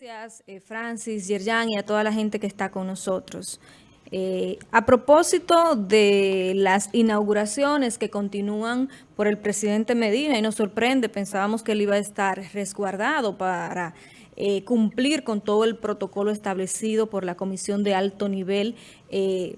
Gracias, eh, Francis, Yerjan y a toda la gente que está con nosotros. Eh, a propósito de las inauguraciones que continúan por el presidente Medina, y nos sorprende, pensábamos que él iba a estar resguardado para eh, cumplir con todo el protocolo establecido por la Comisión de Alto Nivel en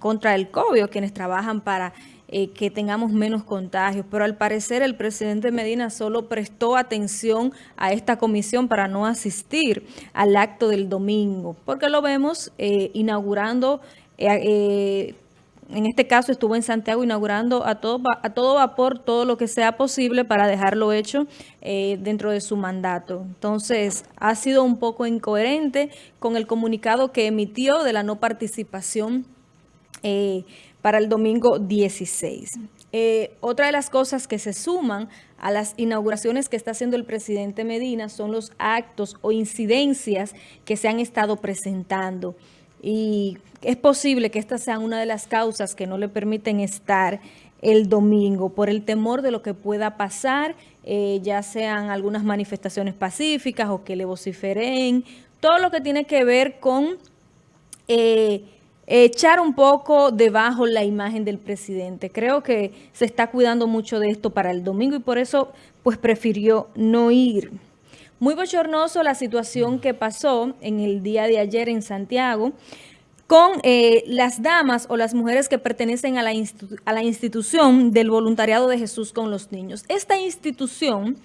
contra del COVID, quienes trabajan para eh, que tengamos menos contagios. Pero al parecer el presidente Medina solo prestó atención a esta comisión para no asistir al acto del domingo, porque lo vemos eh, inaugurando... Eh, en este caso estuvo en Santiago inaugurando a todo, a todo vapor todo lo que sea posible para dejarlo hecho dentro de su mandato. Entonces, ha sido un poco incoherente con el comunicado que emitió de la no participación para el domingo 16. Eh, otra de las cosas que se suman a las inauguraciones que está haciendo el presidente Medina son los actos o incidencias que se han estado presentando. Y es posible que estas sean una de las causas que no le permiten estar el domingo por el temor de lo que pueda pasar, eh, ya sean algunas manifestaciones pacíficas o que le vociferen, todo lo que tiene que ver con... Eh, echar un poco debajo la imagen del presidente. Creo que se está cuidando mucho de esto para el domingo y por eso pues prefirió no ir. Muy bochornoso la situación que pasó en el día de ayer en Santiago con eh, las damas o las mujeres que pertenecen a la, a la institución del voluntariado de Jesús con los niños. Esta institución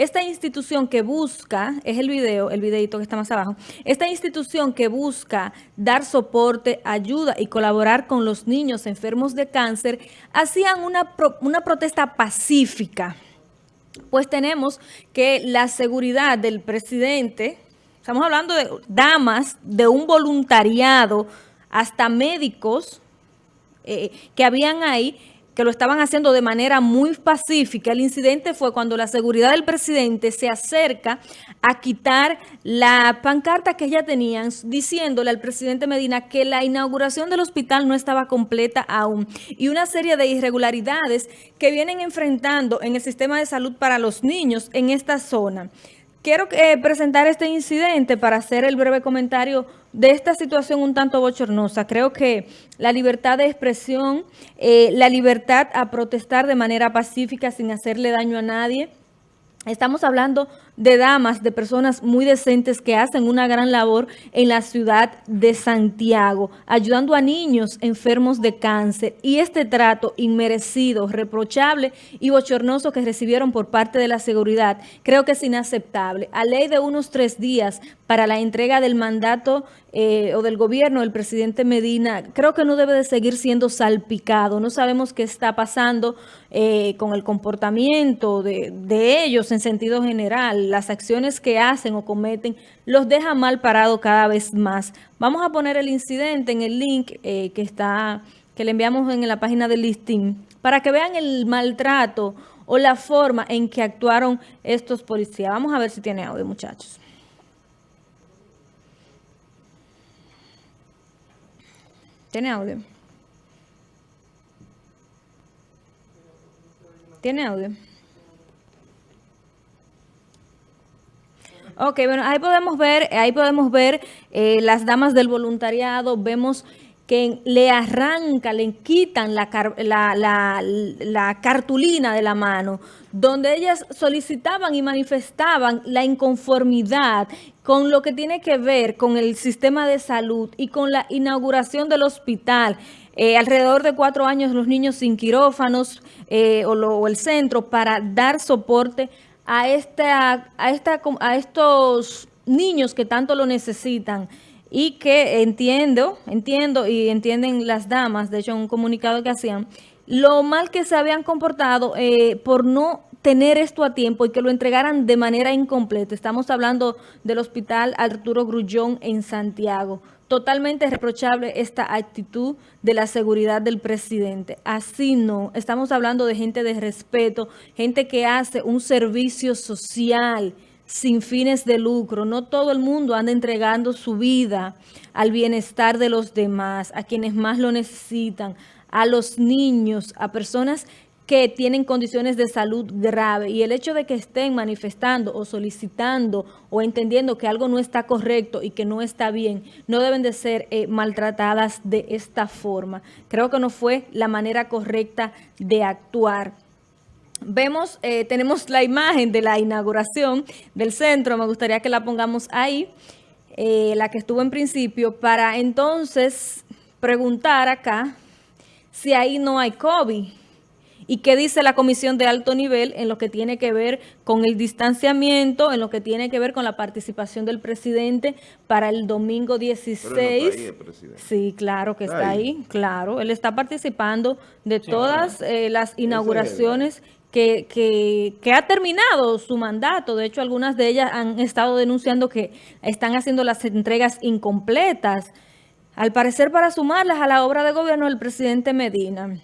esta institución que busca, es el video, el videito que está más abajo, esta institución que busca dar soporte, ayuda y colaborar con los niños enfermos de cáncer, hacían una, una protesta pacífica. Pues tenemos que la seguridad del presidente, estamos hablando de damas, de un voluntariado, hasta médicos eh, que habían ahí, que lo estaban haciendo de manera muy pacífica. El incidente fue cuando la seguridad del presidente se acerca a quitar la pancarta que ya tenían, diciéndole al presidente Medina que la inauguración del hospital no estaba completa aún y una serie de irregularidades que vienen enfrentando en el sistema de salud para los niños en esta zona. Quiero eh, presentar este incidente para hacer el breve comentario de esta situación un tanto bochornosa. Creo que la libertad de expresión, eh, la libertad a protestar de manera pacífica sin hacerle daño a nadie, Estamos hablando de damas, de personas muy decentes que hacen una gran labor en la ciudad de Santiago, ayudando a niños enfermos de cáncer. Y este trato inmerecido, reprochable y bochornoso que recibieron por parte de la seguridad, creo que es inaceptable. A ley de unos tres días para la entrega del mandato eh, o del gobierno del presidente Medina, creo que no debe de seguir siendo salpicado. No sabemos qué está pasando eh, con el comportamiento de, de ellos en sentido general, las acciones que hacen o cometen, los deja mal parado cada vez más. Vamos a poner el incidente en el link eh, que está que le enviamos en la página del listing para que vean el maltrato o la forma en que actuaron estos policías. Vamos a ver si tiene audio, muchachos. ¿Tiene audio? ¿Tiene audio? Ok, bueno, ahí podemos ver, ahí podemos ver eh, las damas del voluntariado, vemos que le arranca, le quitan la, cartulina de la mano, donde ellas solicitaban y manifestaban la inconformidad con lo que tiene que ver con el sistema de salud y con la inauguración del hospital. Eh, alrededor de cuatro años los niños sin quirófanos eh, o, o el centro para dar soporte a, esta, a, esta, a estos niños que tanto lo necesitan y que entiendo, entiendo y entienden las damas, de hecho un comunicado que hacían, lo mal que se habían comportado eh, por no tener esto a tiempo y que lo entregaran de manera incompleta. Estamos hablando del Hospital Arturo Grullón en Santiago. Totalmente reprochable esta actitud de la seguridad del presidente. Así no, estamos hablando de gente de respeto, gente que hace un servicio social sin fines de lucro. No todo el mundo anda entregando su vida al bienestar de los demás, a quienes más lo necesitan, a los niños, a personas que tienen condiciones de salud grave y el hecho de que estén manifestando o solicitando o entendiendo que algo no está correcto y que no está bien, no deben de ser eh, maltratadas de esta forma. Creo que no fue la manera correcta de actuar. Vemos, eh, tenemos la imagen de la inauguración del centro, me gustaría que la pongamos ahí, eh, la que estuvo en principio, para entonces preguntar acá si ahí no hay COVID ¿Y qué dice la comisión de alto nivel en lo que tiene que ver con el distanciamiento, en lo que tiene que ver con la participación del presidente para el domingo 16? sí, claro que está ahí. claro. Él está participando de todas eh, las inauguraciones que, que, ha terminado su mandato. De hecho, algunas de ellas han estado denunciando que están haciendo las entregas incompletas, al parecer para sumarlas a la obra de gobierno del presidente Medina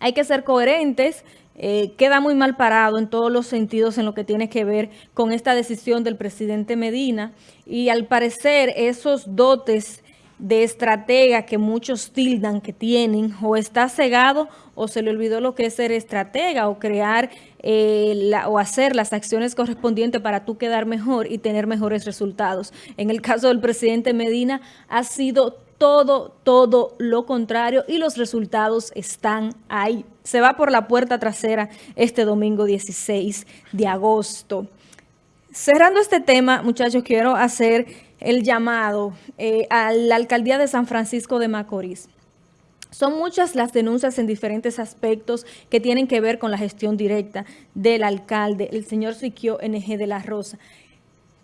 hay que ser coherentes, eh, queda muy mal parado en todos los sentidos en lo que tiene que ver con esta decisión del presidente Medina y al parecer esos dotes de estratega que muchos tildan que tienen o está cegado o se le olvidó lo que es ser estratega o crear eh, o hacer las acciones correspondientes para tú quedar mejor y tener mejores resultados. En el caso del presidente Medina ha sido todo, todo lo contrario y los resultados están ahí. Se va por la puerta trasera este domingo 16 de agosto. Cerrando este tema, muchachos, quiero hacer el llamado eh, a la alcaldía de San Francisco de Macorís. Son muchas las denuncias en diferentes aspectos que tienen que ver con la gestión directa del alcalde, el señor Siquio NG de la Rosa.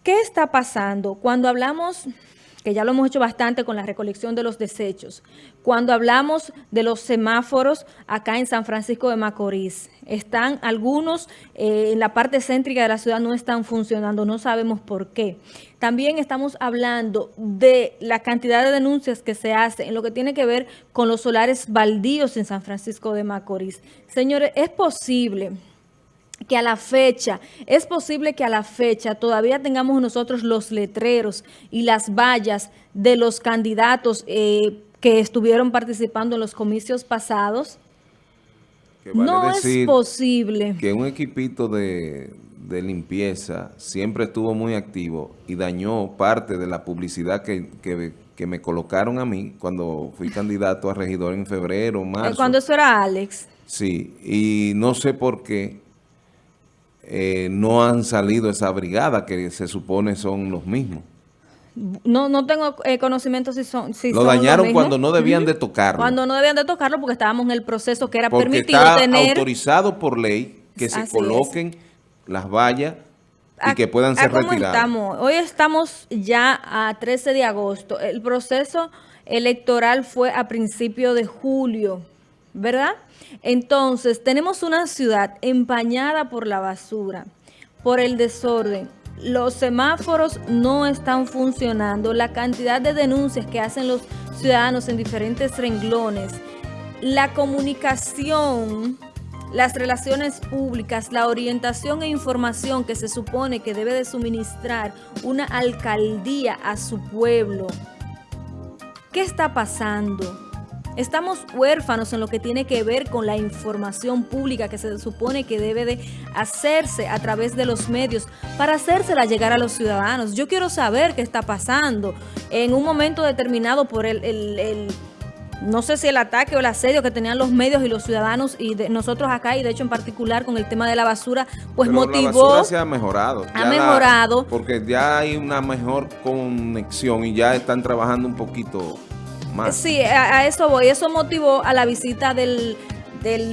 ¿Qué está pasando? Cuando hablamos que ya lo hemos hecho bastante con la recolección de los desechos. Cuando hablamos de los semáforos acá en San Francisco de Macorís, están algunos eh, en la parte céntrica de la ciudad no están funcionando, no sabemos por qué. También estamos hablando de la cantidad de denuncias que se hacen en lo que tiene que ver con los solares baldíos en San Francisco de Macorís. Señores, es posible que a la fecha, es posible que a la fecha todavía tengamos nosotros los letreros y las vallas de los candidatos eh, que estuvieron participando en los comicios pasados. no es posible. Que un equipito de, limpieza siempre estuvo muy activo y dañó parte de la publicidad que, que me colocaron a mí cuando fui candidato a regidor en febrero, marzo. Cuando eso era Alex. Sí, y no sé por qué eh, no han salido esa brigada que se supone son los mismos. No, no tengo eh, conocimiento si son si Lo dañaron cuando no debían de tocarlo. Cuando no debían de tocarlo porque estábamos en el proceso que era porque permitido está tener... autorizado por ley que se coloquen las vallas y que puedan ser retiradas. Estamos? Hoy estamos ya a 13 de agosto. El proceso electoral fue a principio de julio, ¿verdad? Entonces, tenemos una ciudad empañada por la basura, por el desorden. Los semáforos no están funcionando. La cantidad de denuncias que hacen los ciudadanos en diferentes renglones. La comunicación, las relaciones públicas, la orientación e información que se supone que debe de suministrar una alcaldía a su pueblo. ¿Qué está pasando? Estamos huérfanos en lo que tiene que ver con la información pública que se supone que debe de hacerse a través de los medios para hacérsela llegar a los ciudadanos. Yo quiero saber qué está pasando en un momento determinado por el, no sé si el ataque o el asedio que tenían los medios y los ciudadanos y de nosotros acá y de hecho en particular con el tema de la basura, pues motivó... La basura se ha mejorado. Ha mejorado. porque ya hay una mejor conexión y ya están trabajando un poquito Sí, a, eso voy. Eso motivó a la visita del,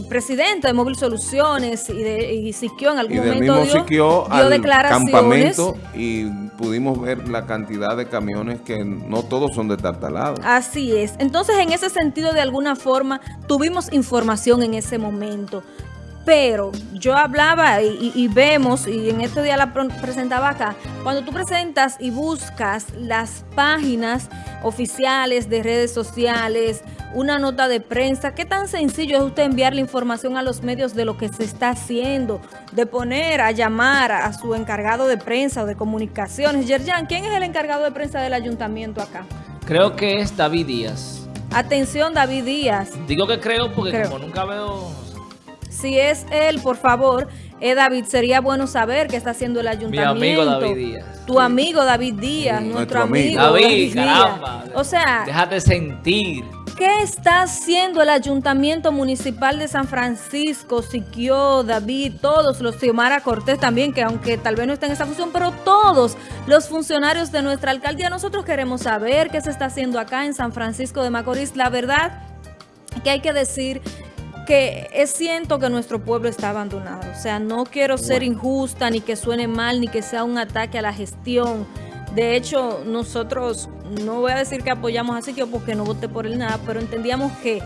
presidente de Móvil Soluciones y de y Siquio en algún momento dio, dio al declaraciones. campamento y pudimos ver la cantidad de camiones que no todos son de Tartalado. Así es. Entonces, en ese sentido, de alguna forma, tuvimos información en ese momento. Pero yo hablaba y, vemos, y en este día la presentaba acá, cuando tú presentas y buscas las páginas oficiales de redes sociales, una nota de prensa, ¿qué tan sencillo es usted enviar la información a los medios de lo que se está haciendo? De poner a llamar a su encargado de prensa o de comunicaciones. Yerjan, ¿quién es el encargado de prensa del ayuntamiento acá? Creo que es David Díaz. Atención, David Díaz. Digo que creo porque como nunca veo Si es él, por favor, eh, David, sería bueno saber qué está haciendo el ayuntamiento. Mi amigo David Díaz. Tu amigo David Díaz, Sí, nuestro, nuestro amigo. David, Díaz. caramba. O sea, Déjate sentir. ¿Qué está haciendo el Ayuntamiento Municipal de San Francisco, Siquio, David, todos los, Xiomara Cortés también, que aunque tal vez no esté en esa función, pero todos los funcionarios de nuestra alcaldía, nosotros queremos saber qué se está haciendo acá en San Francisco de Macorís. La verdad que hay que decir que es siento que nuestro pueblo está abandonado. O sea, no quiero ser injusta, ni que suene mal, ni que sea un ataque a la gestión. De hecho, nosotros, no voy a decir que apoyamos a Siquio porque no voté por él nada, pero entendíamos que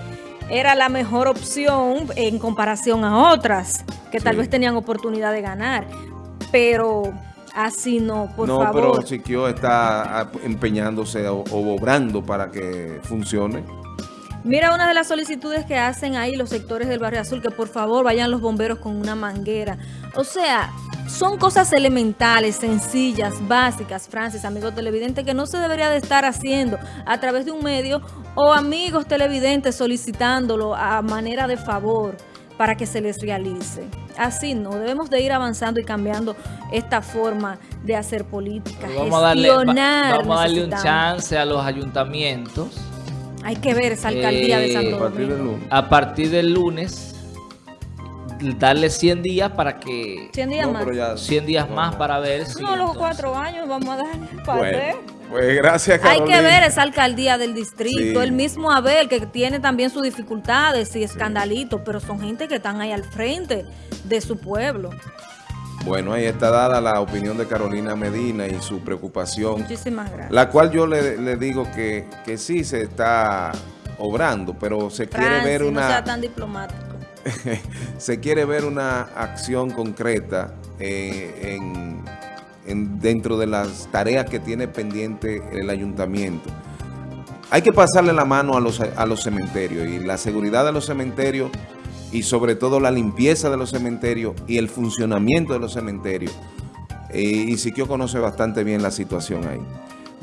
era la mejor opción en comparación a otras que tal Sí. vez tenían oportunidad de ganar. Pero así no, por no, favor. pero Siquio está empeñándose o, o obrando para que funcione. Mira una de las solicitudes que hacen ahí los sectores del Barrio Azul, que por favor vayan los bomberos con una manguera. O sea, son cosas elementales, sencillas, básicas, Francis, amigos televidentes, que no se debería de estar haciendo a través de un medio o amigos televidentes solicitándolo a manera de favor para que se les realice. Así no, debemos de ir avanzando y cambiando esta forma de hacer política, Vamos a darle, va- gestionar. vamos a darle un chance a los ayuntamientos. Hay que ver esa alcaldía de Eh, Santo A partir del lunes. A partir del lunes, darle 100 días para que... 100 días No, más. ya- 100 días no, más no. para ver si... No, los cuatro años vamos a dar para Bueno, ver. pues gracias, Hay Carolina. que ver esa alcaldía del distrito, Sí. el mismo Abel, que tiene también sus dificultades y escandalitos, pero son gente que están ahí al frente de su pueblo. Bueno, ahí está dada la opinión de Carolina Medina y su preocupación, Muchísimas gracias. la cual yo le, le digo que, que sí se está obrando, pero se quiere ver no una... sea tan diplomático. se quiere ver una acción concreta eh, en, en- dentro de las tareas que tiene pendiente el ayuntamiento. Hay que pasarle la mano a los, a los cementerios y la seguridad de los cementerios y sobre todo la limpieza de los cementerios y el funcionamiento de los cementerios. Eh, y Siquio conoce bastante bien la situación ahí.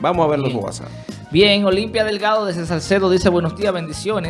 Vamos a ver los Bien. WhatsApp. Bien, Olimpia Delgado de Salcedo dice buenos días, bendiciones.